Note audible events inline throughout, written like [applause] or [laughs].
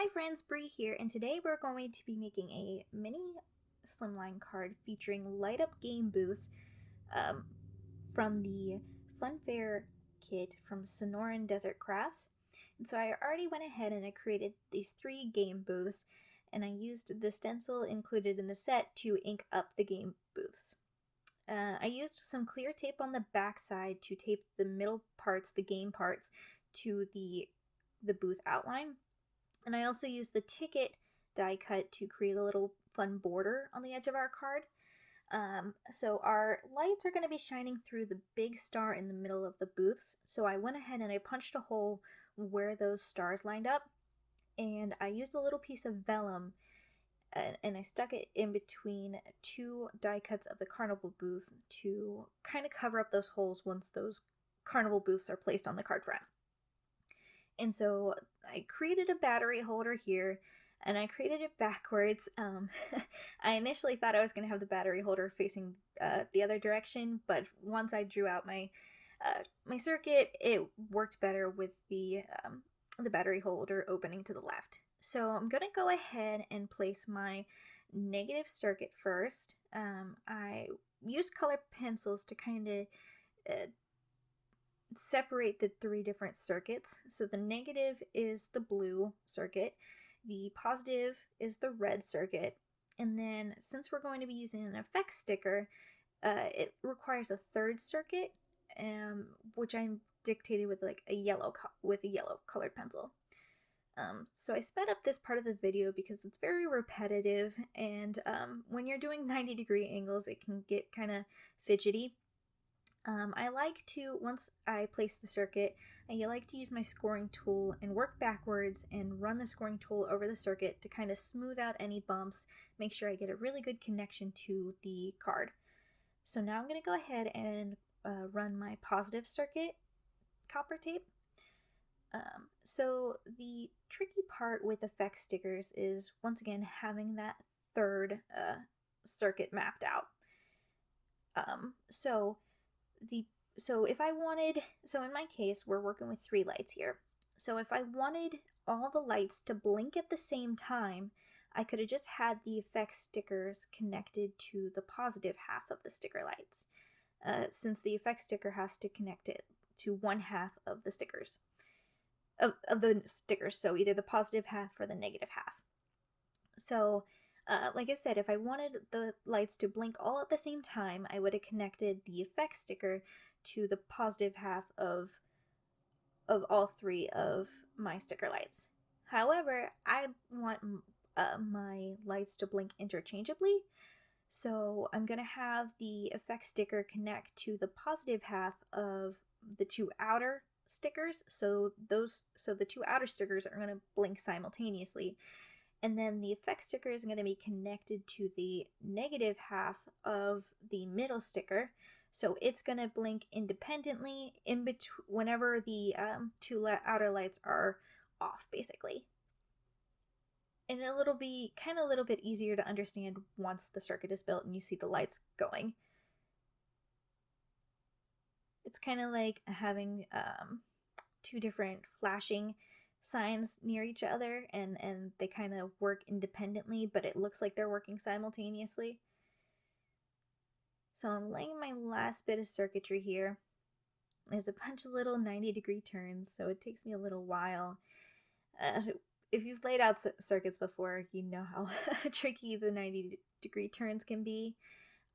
Hi friends, Bree here, and today we're going to be making a mini slimline card featuring light up game booths um, from the Funfair kit from Sonoran Desert Crafts. And so I already went ahead and I created these three game booths, and I used the stencil included in the set to ink up the game booths. Uh, I used some clear tape on the back side to tape the middle parts, the game parts, to the the booth outline and I also used the ticket die cut to create a little fun border on the edge of our card. Um, so our lights are going to be shining through the big star in the middle of the booths. So I went ahead and I punched a hole where those stars lined up. And I used a little piece of vellum and, and I stuck it in between two die cuts of the carnival booth to kind of cover up those holes once those carnival booths are placed on the card front. And so I created a battery holder here and I created it backwards. Um, [laughs] I initially thought I was going to have the battery holder facing uh, the other direction, but once I drew out my uh, my circuit, it worked better with the um, the battery holder opening to the left. So I'm going to go ahead and place my negative circuit first. Um, I used colored pencils to kind of uh, separate the three different circuits. So the negative is the blue circuit, the positive is the red circuit, and then since we're going to be using an effect sticker, uh, it requires a third circuit, um, which I dictated with like a yellow with a yellow colored pencil. Um, so I sped up this part of the video because it's very repetitive and um, when you're doing 90 degree angles it can get kind of fidgety. Um, I like to, once I place the circuit, I like to use my scoring tool and work backwards and run the scoring tool over the circuit to kind of smooth out any bumps, make sure I get a really good connection to the card. So now I'm going to go ahead and uh, run my positive circuit copper tape. Um, so the tricky part with effect stickers is once again having that third uh, circuit mapped out. Um, so the so if I wanted so in my case we're working with three lights here. So if I wanted all the lights to blink at the same time, I could have just had the effect stickers connected to the positive half of the sticker lights, uh, since the effect sticker has to connect it to one half of the stickers, of, of the stickers, so either the positive half or the negative half. So uh, like I said, if I wanted the lights to blink all at the same time, I would have connected the effect sticker to the positive half of of all three of my sticker lights. However, I want uh, my lights to blink interchangeably, so I'm going to have the effect sticker connect to the positive half of the two outer stickers. So those so the two outer stickers are going to blink simultaneously and then the effect sticker is going to be connected to the negative half of the middle sticker. So it's going to blink independently in between whenever the um, two outer lights are off, basically. And it'll be kind of a little bit easier to understand once the circuit is built and you see the lights going. It's kind of like having um, two different flashing signs near each other and and they kind of work independently but it looks like they're working simultaneously. So I'm laying my last bit of circuitry here. There's a bunch of little 90 degree turns so it takes me a little while. Uh, if you've laid out circuits before you know how [laughs] tricky the 90 degree turns can be.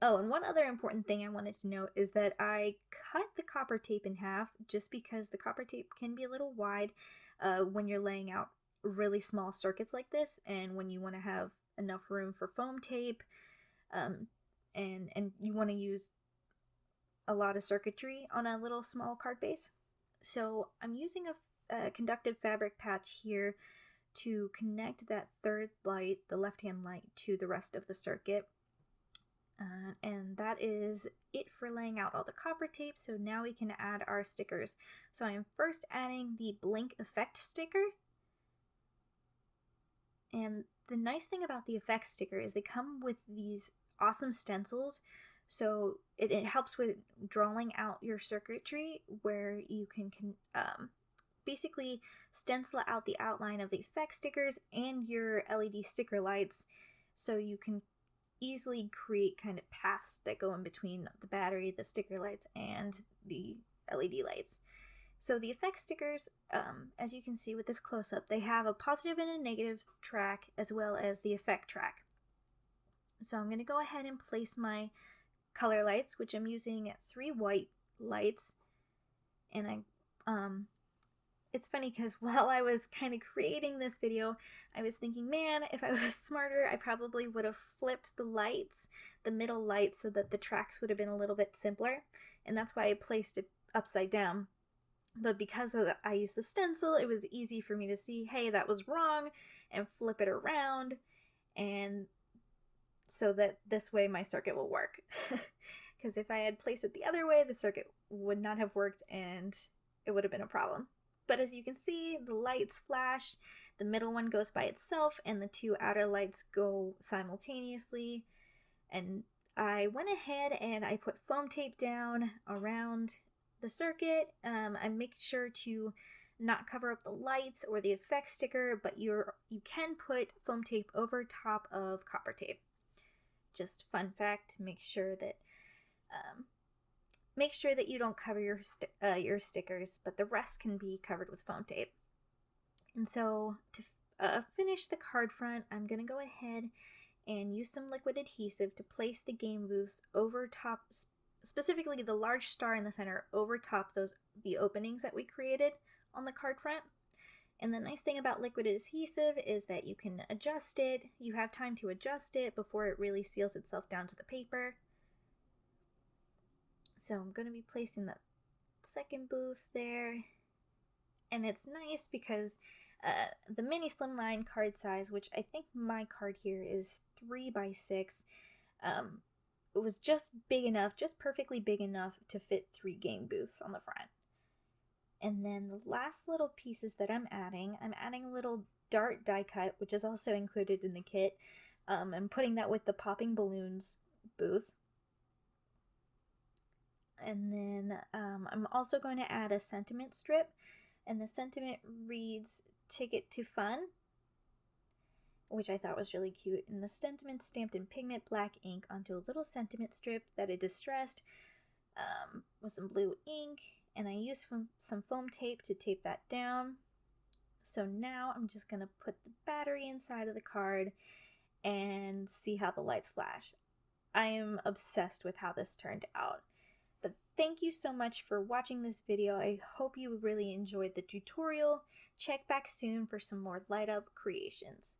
Oh, and one other important thing I wanted to note is that I cut the copper tape in half just because the copper tape can be a little wide uh, when you're laying out really small circuits like this and when you want to have enough room for foam tape um, and and you want to use a lot of circuitry on a little small card base. So I'm using a, a conductive fabric patch here to connect that third light, the left-hand light, to the rest of the circuit. Uh, and that is it for laying out all the copper tape. So now we can add our stickers. So I'm first adding the blink effect sticker. And the nice thing about the effect sticker is they come with these awesome stencils. So it, it helps with drawing out your circuitry where you can, can um, basically stencil out the outline of the effect stickers and your LED sticker lights so you can easily create kind of paths that go in between the battery, the sticker lights, and the LED lights. So the effect stickers, um, as you can see with this close-up, they have a positive and a negative track as well as the effect track. So I'm going to go ahead and place my color lights, which I'm using three white lights. And I, um, it's funny because [laughs] while I was kind of creating this video, I was thinking, man, if I [laughs] was smarter, I probably would have flipped the lights, the middle lights, so that the tracks would have been a little bit simpler. And that's why I placed it upside down. But because the, I used the stencil, it was easy for me to see, hey, that was wrong, and flip it around. And so that this way my circuit will work. [laughs] Because if I had placed it the other way, the circuit would not have worked and it would have been a problem. But as you can see, the lights flash, the middle one goes by itself, and the two outer lights go simultaneously. And I went ahead and I put foam tape down around the circuit. Um, I make sure to not cover up the lights or the effect sticker, but you're you can put foam tape over top of copper tape just fun fact make sure that um, make sure that you don't cover your uh, your stickers but the rest can be covered with foam tape and so to uh, finish the card front I'm gonna go ahead and use some liquid adhesive to place the game booths over top specifically the large star in the center over top those the openings that we created on the card front and the nice thing about liquid adhesive is that you can adjust it. You have time to adjust it before it really seals itself down to the paper. So I'm going to be placing the second booth there. And it's nice because uh, the mini slimline card size, which I think my card here is 3 by 6 um, it was just big enough, just perfectly big enough to fit three game booths on the front. And then the last little pieces that I'm adding, I'm adding a little dart die cut, which is also included in the kit. Um, I'm putting that with the popping balloons booth. And then um, I'm also going to add a sentiment strip. And the sentiment reads Ticket to Fun, which I thought was really cute. And the sentiment stamped in pigment black ink onto a little sentiment strip that I distressed um, with some blue ink and I used some foam tape to tape that down. So now I'm just going to put the battery inside of the card and see how the lights flash. I am obsessed with how this turned out. Thank you so much for watching this video. I hope you really enjoyed the tutorial. Check back soon for some more light up creations.